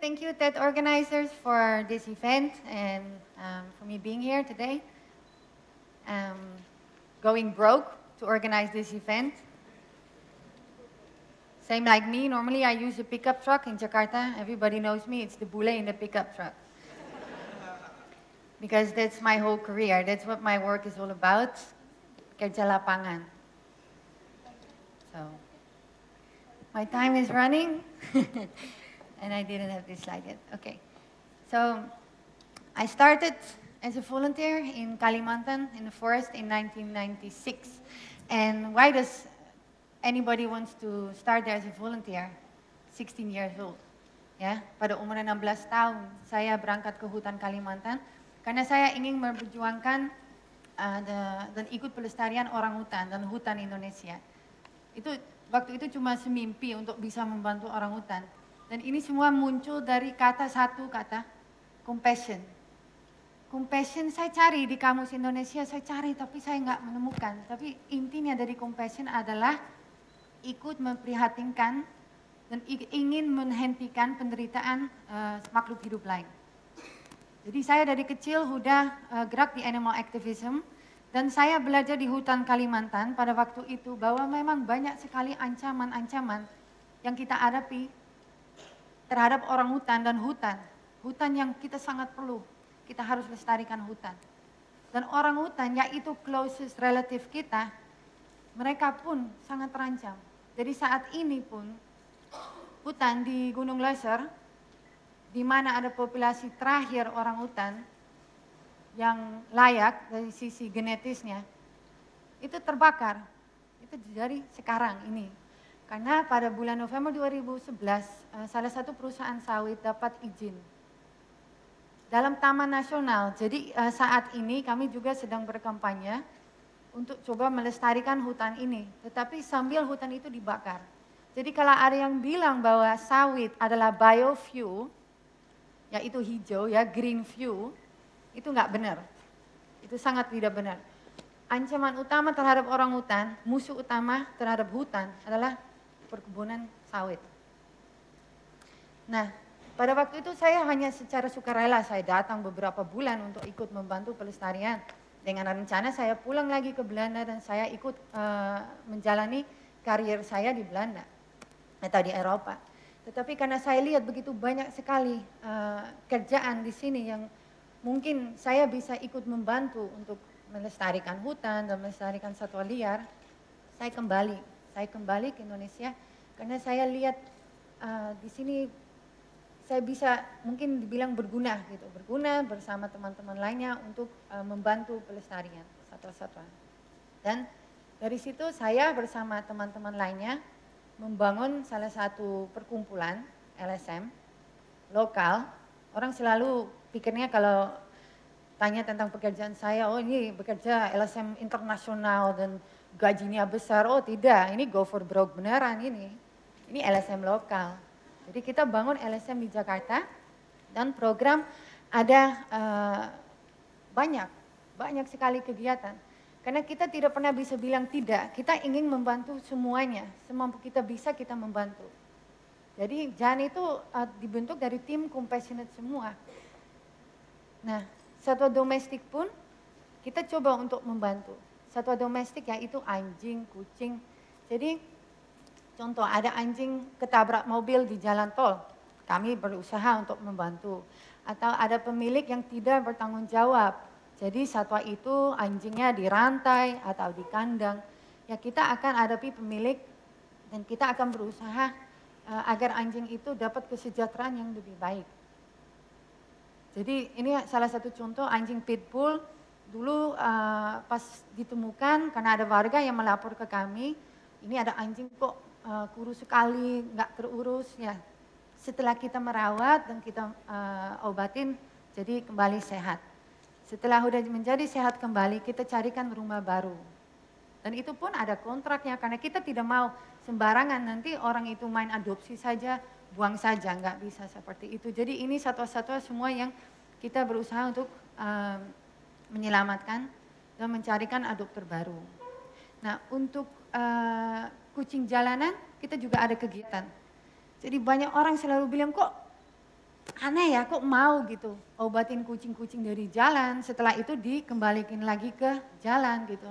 thank you TED organizers for this event and um, for me being here today. Um, going broke to organize this event. Same like me, normally I use a pickup truck in Jakarta. Everybody knows me, it's the bule in the pickup truck. because that's my whole career. That's what my work is all about. Kerja lapangan. So, my time is running. and I didn't have this slide yet. Okay. So, I started as a volunteer in Kalimantan in the forest in 1996. And why does anybody wants to start there as a volunteer? 16 years old. Ya, pada umur 16 tahun saya berangkat ke hutan Kalimantan karena saya ingin memperjuangkan uh, the, dan ikut pelestarian orang hutan dan hutan Indonesia. Itu waktu itu cuma semimpi untuk bisa membantu orang hutan. Dan ini semua muncul dari kata satu kata, compassion Compassion saya cari di kamus Indonesia, saya cari tapi saya nggak menemukan. Tapi intinya dari compassion adalah ikut memprihatinkan dan ingin menghentikan penderitaan uh, makhluk hidup lain. Jadi saya dari kecil sudah uh, gerak di animal activism dan saya belajar di hutan Kalimantan pada waktu itu bahwa memang banyak sekali ancaman-ancaman yang kita hadapi terhadap orang hutan dan hutan. Hutan yang kita sangat perlu kita harus lestarikan hutan. Dan orang hutan, yaitu closest relative kita, mereka pun sangat terancam. Jadi saat ini pun, hutan di Gunung Leser, di mana ada populasi terakhir orang hutan, yang layak dari sisi genetisnya, itu terbakar. Itu dari sekarang ini. Karena pada bulan November 2011, eh, salah satu perusahaan sawit dapat izin dalam Taman Nasional. Jadi uh, saat ini kami juga sedang berkampanye untuk coba melestarikan hutan ini. Tetapi sambil hutan itu dibakar. Jadi kalau ada yang bilang bahwa sawit adalah biofuel, yaitu hijau ya, green fuel, itu nggak benar. Itu sangat tidak benar. Ancaman utama terhadap orang hutan, musuh utama terhadap hutan adalah perkebunan sawit. Nah, pada waktu itu saya hanya secara sukarela saya datang beberapa bulan untuk ikut membantu pelestarian. Dengan rencana saya pulang lagi ke Belanda dan saya ikut uh, menjalani karier saya di Belanda atau di Eropa. Tetapi karena saya lihat begitu banyak sekali uh, kerjaan di sini yang mungkin saya bisa ikut membantu untuk melestarikan hutan dan melestarikan satwa liar, saya kembali. Saya kembali ke Indonesia karena saya lihat uh, di sini saya bisa mungkin dibilang berguna gitu, berguna bersama teman-teman lainnya untuk uh, membantu pelestarian satwa-satwa. Dan dari situ saya bersama teman-teman lainnya membangun salah satu perkumpulan LSM lokal. Orang selalu pikirnya kalau tanya tentang pekerjaan saya, oh ini bekerja LSM internasional dan gajinya besar. Oh tidak, ini go for broke beneran ini. Ini LSM lokal. Jadi kita bangun LSM di Jakarta dan program ada uh, banyak, banyak sekali kegiatan. Karena kita tidak pernah bisa bilang tidak, kita ingin membantu semuanya, semampu kita bisa kita membantu. Jadi JAN itu uh, dibentuk dari tim compassionate semua. Nah, satwa domestik pun kita coba untuk membantu. Satwa domestik yaitu anjing, kucing. Jadi Contoh ada anjing ketabrak mobil di jalan tol, kami berusaha untuk membantu. Atau ada pemilik yang tidak bertanggung jawab, jadi satwa itu anjingnya dirantai atau di kandang. Ya kita akan hadapi pemilik dan kita akan berusaha uh, agar anjing itu dapat kesejahteraan yang lebih baik. Jadi ini salah satu contoh anjing pitbull dulu uh, pas ditemukan karena ada warga yang melapor ke kami, ini ada anjing kok uh, kurus sekali, nggak terurus ya. Setelah kita merawat dan kita uh, obatin, jadi kembali sehat. Setelah udah menjadi sehat kembali, kita carikan rumah baru. Dan itu pun ada kontraknya karena kita tidak mau sembarangan nanti orang itu main adopsi saja, buang saja, nggak bisa seperti itu. Jadi ini satu-satu semua yang kita berusaha untuk uh, menyelamatkan dan mencarikan adopter baru. Nah untuk uh, kucing jalanan, kita juga ada kegiatan. Jadi banyak orang selalu bilang kok aneh ya kok mau gitu obatin kucing-kucing dari jalan setelah itu dikembalikan lagi ke jalan gitu.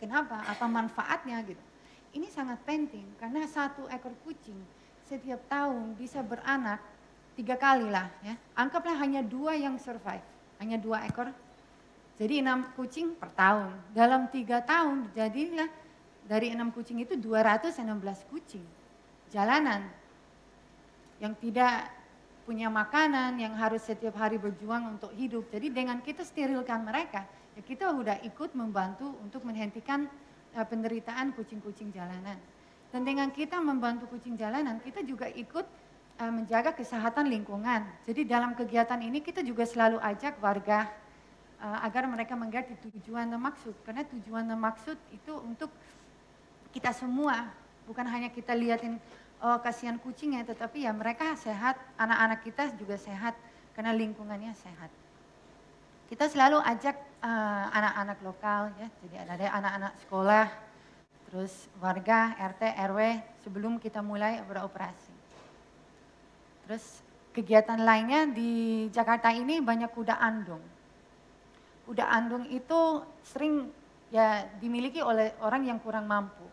Kenapa? Apa manfaatnya gitu. Ini sangat penting karena satu ekor kucing setiap tahun bisa beranak tiga kali lah ya. Anggaplah hanya dua yang survive, hanya dua ekor. Jadi enam kucing per tahun. Dalam tiga tahun jadilah dari enam kucing itu 216 kucing jalanan yang tidak punya makanan, yang harus setiap hari berjuang untuk hidup. Jadi dengan kita sterilkan mereka, ya kita sudah ikut membantu untuk menghentikan uh, penderitaan kucing-kucing jalanan. Dan dengan kita membantu kucing jalanan, kita juga ikut uh, menjaga kesehatan lingkungan. Jadi dalam kegiatan ini kita juga selalu ajak warga agar mereka mengerti tujuan dan maksud. Karena tujuan dan maksud itu untuk kita semua, bukan hanya kita lihatin oh kasihan kucingnya, tetapi ya mereka sehat, anak-anak kita juga sehat karena lingkungannya sehat. Kita selalu ajak eh, anak-anak uh, lokal ya, jadi ada anak-anak sekolah, terus warga, RT, RW sebelum kita mulai beroperasi. Terus kegiatan lainnya di Jakarta ini banyak kuda andong. Kuda andong itu sering ya dimiliki oleh orang yang kurang mampu.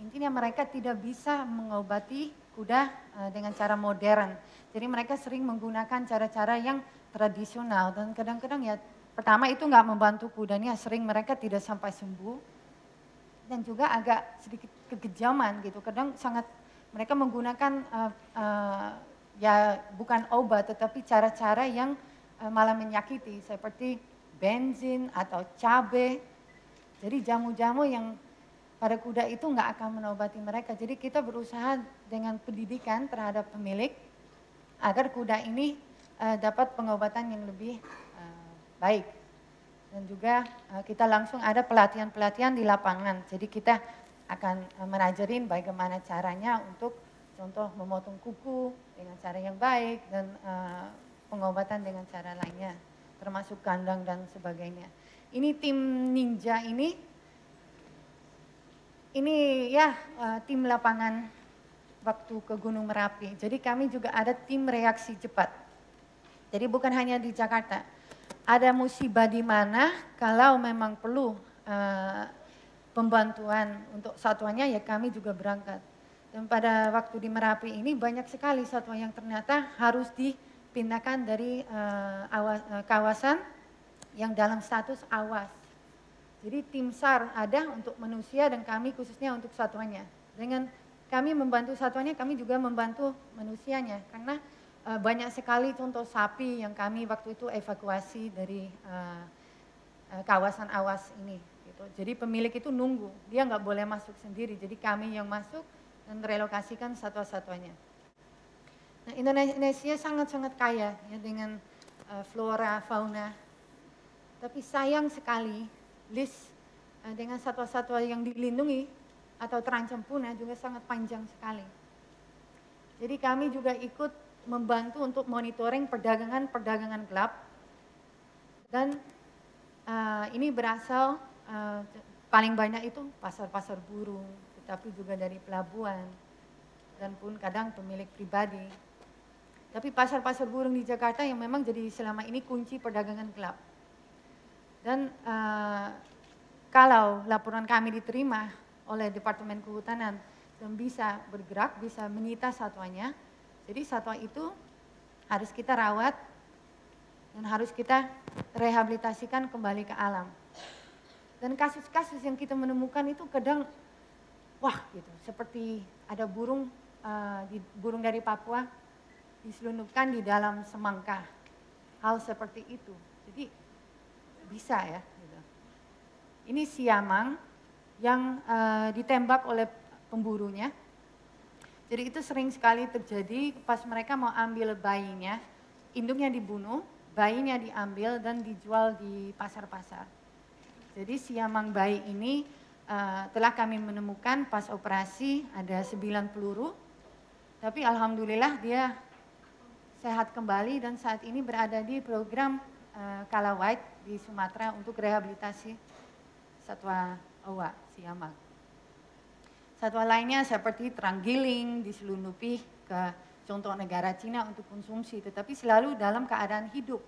Intinya mereka tidak bisa mengobati kuda uh, dengan cara modern. Jadi mereka sering menggunakan cara-cara yang tradisional dan kadang-kadang ya pertama itu nggak membantu kudanya, sering mereka tidak sampai sembuh dan juga agak sedikit kekejaman gitu. Kadang sangat mereka menggunakan uh, uh, ya bukan obat tetapi cara-cara yang uh, malah menyakiti seperti bensin atau cabai. Jadi jamu-jamu yang pada kuda itu nggak akan menobati mereka. Jadi kita berusaha dengan pendidikan terhadap pemilik agar kuda ini uh, dapat pengobatan yang lebih uh, baik. Dan juga uh, kita langsung ada pelatihan-pelatihan di lapangan. Jadi kita akan uh, menajarin bagaimana caranya untuk contoh memotong kuku dengan cara yang baik dan uh, pengobatan dengan cara lainnya, termasuk kandang dan sebagainya. Ini tim ninja ini ini ya uh, tim lapangan waktu ke Gunung Merapi. Jadi kami juga ada tim reaksi cepat. Jadi bukan hanya di Jakarta. Ada musibah di mana kalau memang perlu uh, pembantuan untuk satuannya ya kami juga berangkat. Dan pada waktu di Merapi ini banyak sekali satwa yang ternyata harus dipindahkan dari uh, awas, uh, kawasan yang dalam status awas jadi tim SAR ada untuk manusia dan kami khususnya untuk satuannya. Dengan kami membantu satuannya, kami juga membantu manusianya. Karena uh, banyak sekali contoh sapi yang kami waktu itu evakuasi dari uh, uh, kawasan awas ini. Gitu. Jadi pemilik itu nunggu, dia nggak boleh masuk sendiri. Jadi kami yang masuk dan relokasikan satwa-satwanya. Nah, Indonesia sangat-sangat kaya ya, dengan uh, flora, fauna. Tapi sayang sekali list uh, dengan satwa-satwa yang dilindungi atau terancam punah juga sangat panjang sekali. Jadi kami juga ikut membantu untuk monitoring perdagangan-perdagangan gelap dan uh, ini berasal uh, paling banyak itu pasar-pasar burung, tetapi juga dari pelabuhan dan pun kadang pemilik pribadi. Tapi pasar-pasar burung di Jakarta yang memang jadi selama ini kunci perdagangan gelap. Dan uh, kalau laporan kami diterima oleh Departemen Kehutanan dan bisa bergerak, bisa menyita satwanya, jadi satwa itu harus kita rawat dan harus kita rehabilitasikan kembali ke alam. Dan kasus-kasus yang kita menemukan itu kadang wah gitu, seperti ada burung uh, di, burung dari Papua diselundupkan di dalam semangka. Hal seperti itu. Jadi bisa ya. Gitu. Ini siamang yang uh, ditembak oleh pemburunya. Jadi itu sering sekali terjadi pas mereka mau ambil bayinya, induknya dibunuh, bayinya diambil dan dijual di pasar-pasar. Jadi siamang bayi ini uh, telah kami menemukan pas operasi ada 9 peluru, tapi alhamdulillah dia sehat kembali dan saat ini berada di program uh, Kala White di Sumatera untuk rehabilitasi satwa owa siamang. Satwa lainnya seperti teranggiling diselundupi ke contoh negara Cina untuk konsumsi, tetapi selalu dalam keadaan hidup.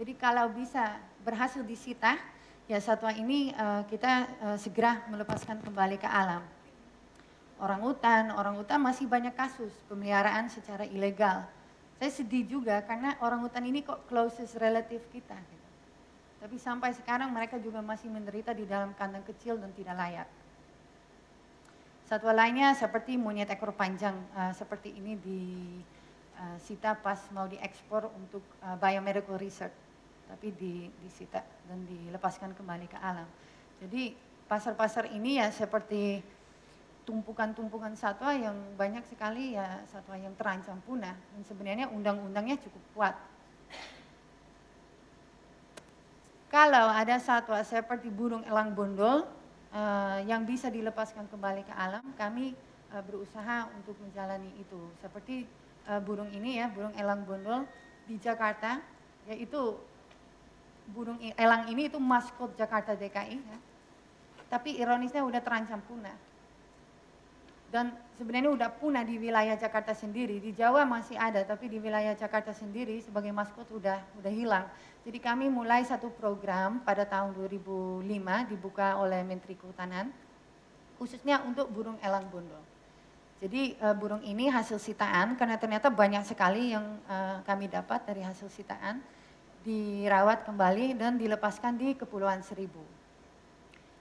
Jadi kalau bisa berhasil disita, ya satwa ini uh, kita uh, segera melepaskan kembali ke alam. Orang hutan, orang hutan masih banyak kasus pemeliharaan secara ilegal. Saya sedih juga karena orang hutan ini kok closest relative kita. Gitu. Tapi sampai sekarang mereka juga masih menderita di dalam kandang kecil dan tidak layak. Satwa lainnya seperti monyet ekor panjang uh, seperti ini di uh, Sita pas mau diekspor untuk uh, biomedical research, tapi di, disita dan dilepaskan kembali ke alam. Jadi pasar-pasar ini ya seperti tumpukan-tumpukan satwa yang banyak sekali ya satwa yang terancam punah dan sebenarnya undang-undangnya cukup kuat. Kalau ada satwa seperti burung elang bondol uh, yang bisa dilepaskan kembali ke alam, kami uh, berusaha untuk menjalani itu. Seperti uh, burung ini ya, burung elang bondol di Jakarta, yaitu burung elang ini itu maskot Jakarta DKI. Ya. Tapi ironisnya udah terancam punah. Dan sebenarnya udah punah di wilayah Jakarta sendiri. Di Jawa masih ada, tapi di wilayah Jakarta sendiri sebagai maskot udah udah hilang. Jadi kami mulai satu program pada tahun 2005 dibuka oleh Menteri Kehutanan khususnya untuk burung elang bondol. Jadi uh, burung ini hasil sitaan karena ternyata banyak sekali yang uh, kami dapat dari hasil sitaan dirawat kembali dan dilepaskan di Kepulauan Seribu.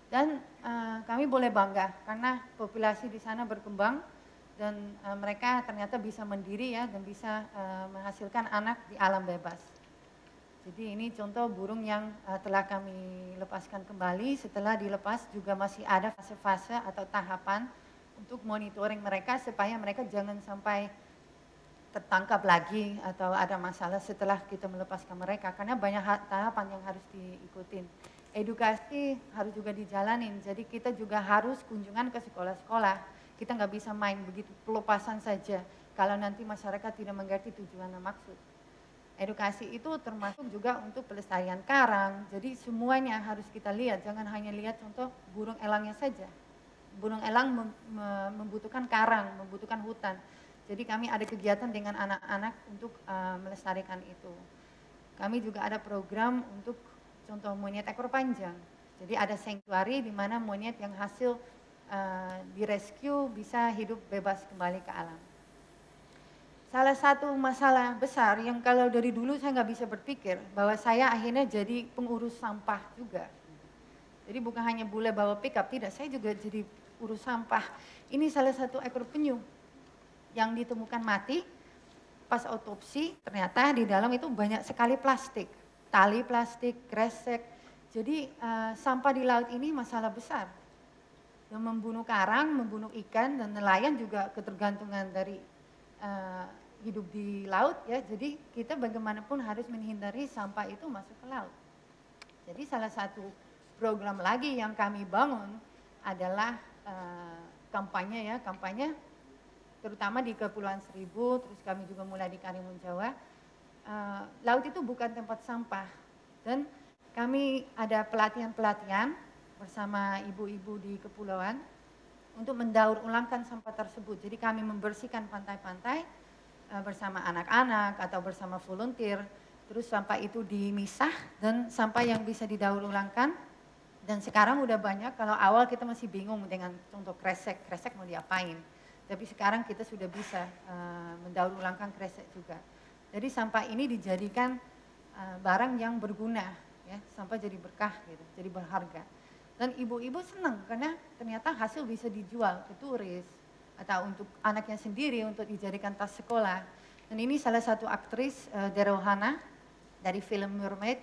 Dan uh, kami boleh bangga karena populasi di sana berkembang dan uh, mereka ternyata bisa mandiri ya dan bisa uh, menghasilkan anak di alam bebas. Jadi ini contoh burung yang uh, telah kami lepaskan kembali. Setelah dilepas juga masih ada fase-fase atau tahapan untuk monitoring mereka supaya mereka jangan sampai tertangkap lagi atau ada masalah setelah kita melepaskan mereka. Karena banyak tahapan yang harus diikutin. Edukasi harus juga dijalanin. Jadi kita juga harus kunjungan ke sekolah-sekolah. Kita nggak bisa main begitu pelepasan saja kalau nanti masyarakat tidak mengerti tujuan dan maksud edukasi itu termasuk juga untuk pelestarian karang. Jadi semuanya harus kita lihat, jangan hanya lihat contoh burung elangnya saja. Burung elang membutuhkan karang, membutuhkan hutan. Jadi kami ada kegiatan dengan anak-anak untuk uh, melestarikan itu. Kami juga ada program untuk contoh monyet ekor panjang. Jadi ada sanctuary di mana monyet yang hasil uh, direscue bisa hidup bebas kembali ke alam salah satu masalah besar yang kalau dari dulu saya nggak bisa berpikir bahwa saya akhirnya jadi pengurus sampah juga. Jadi bukan hanya boleh bawa pickup, tidak, saya juga jadi urus sampah. Ini salah satu ekor penyu yang ditemukan mati pas otopsi ternyata di dalam itu banyak sekali plastik, tali plastik, kresek. Jadi uh, sampah di laut ini masalah besar yang membunuh karang, membunuh ikan dan nelayan juga ketergantungan dari uh, hidup di laut ya, jadi kita bagaimanapun harus menghindari sampah itu masuk ke laut. Jadi salah satu program lagi yang kami bangun adalah uh, kampanye ya, kampanye terutama di Kepulauan Seribu, terus kami juga mulai di Karimun Jawa. Uh, laut itu bukan tempat sampah dan kami ada pelatihan-pelatihan bersama ibu-ibu di kepulauan untuk mendaur ulangkan sampah tersebut. Jadi kami membersihkan pantai-pantai eh, bersama anak-anak atau bersama volunteer, terus sampah itu dimisah dan sampah yang bisa didaur ulangkan. Dan sekarang udah banyak, kalau awal kita masih bingung dengan contoh kresek, kresek mau diapain. Tapi sekarang kita sudah bisa uh, mendaur ulangkan kresek juga. Jadi sampah ini dijadikan uh, barang yang berguna, ya, sampah jadi berkah gitu, jadi berharga. Dan ibu-ibu senang karena ternyata hasil bisa dijual ke turis atau untuk anaknya sendiri untuk dijadikan tas sekolah. Dan ini salah satu aktris uh, Derohana dari film Mermaid.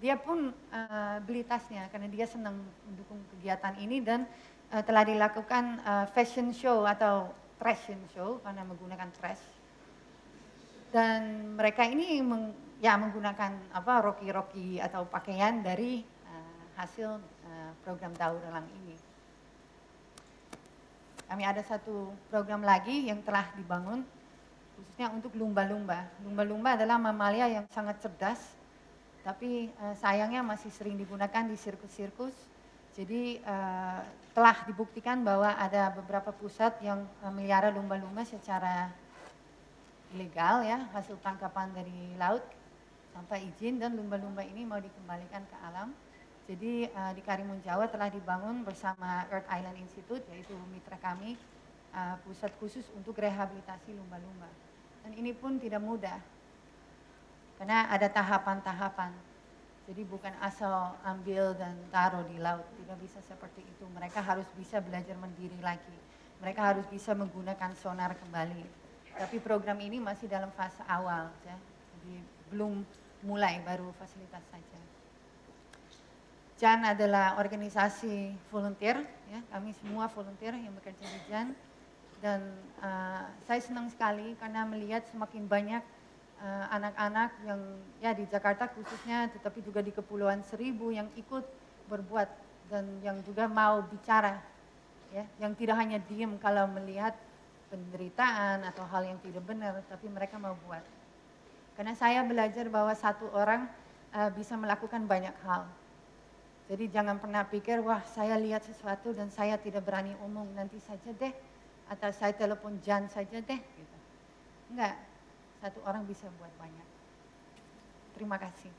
Dia pun uh, beli tasnya karena dia senang mendukung kegiatan ini dan uh, telah dilakukan uh, fashion show atau fashion show karena menggunakan trash. Dan mereka ini meng, ya menggunakan apa roki-roki atau pakaian dari uh, hasil program daur ulang ini. Kami ada satu program lagi yang telah dibangun khususnya untuk lumba-lumba. Lumba-lumba adalah mamalia yang sangat cerdas, tapi uh, sayangnya masih sering digunakan di sirkus-sirkus. Jadi uh, telah dibuktikan bahwa ada beberapa pusat yang uh, melihara lumba-lumba secara ilegal ya, hasil tangkapan dari laut tanpa izin dan lumba-lumba ini mau dikembalikan ke alam. Jadi uh, di Karimun Jawa telah dibangun bersama Earth Island Institute yaitu mitra kami uh, pusat khusus untuk rehabilitasi lumba-lumba. Dan ini pun tidak mudah karena ada tahapan-tahapan. Jadi bukan asal ambil dan taruh di laut, tidak bisa seperti itu. Mereka harus bisa belajar mandiri lagi. Mereka harus bisa menggunakan sonar kembali. Tapi program ini masih dalam fase awal, ya. jadi belum mulai, baru fasilitas saja. JAN adalah organisasi volunteer, ya. kami semua volunteer yang bekerja di JAN. Dan uh, saya senang sekali karena melihat semakin banyak Eh, anak-anak uh, yang ya di Jakarta khususnya tetapi juga di Kepulauan Seribu yang ikut berbuat dan yang juga mau bicara ya yang tidak hanya diam kalau melihat penderitaan atau hal yang tidak benar tapi mereka mau buat karena saya belajar bahwa satu orang uh, bisa melakukan banyak hal jadi jangan pernah pikir wah saya lihat sesuatu dan saya tidak berani umum nanti saja deh atau saya telepon Jan saja deh gitu enggak satu orang bisa buat banyak. Terima kasih.